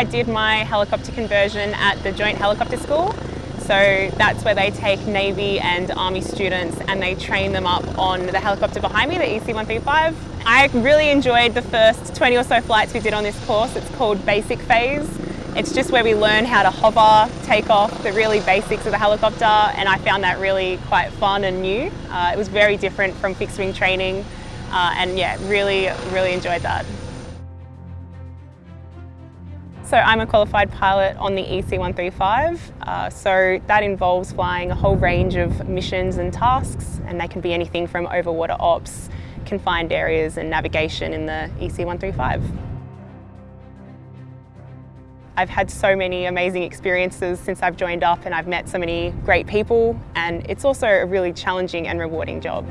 I did my helicopter conversion at the Joint Helicopter School. So that's where they take Navy and Army students and they train them up on the helicopter behind me, the EC-135. I really enjoyed the first 20 or so flights we did on this course. It's called Basic Phase. It's just where we learn how to hover, take off, the really basics of the helicopter and I found that really quite fun and new. Uh, it was very different from fixed wing training uh, and yeah, really, really enjoyed that. So I'm a qualified pilot on the EC-135, uh, so that involves flying a whole range of missions and tasks and they can be anything from overwater ops, confined areas and navigation in the EC-135. I've had so many amazing experiences since I've joined up and I've met so many great people and it's also a really challenging and rewarding job.